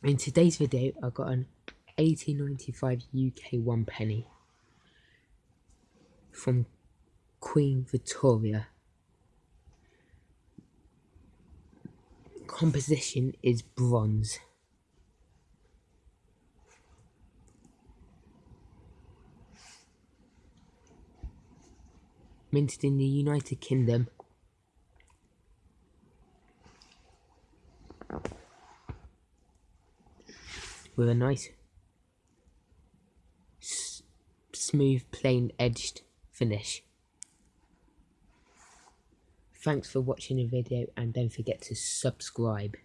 In today's video, I got an 1895 UK one penny from Queen Victoria. Composition is bronze. Minted in the United Kingdom with a nice smooth plain edged finish. Thanks for watching the video and don't forget to subscribe.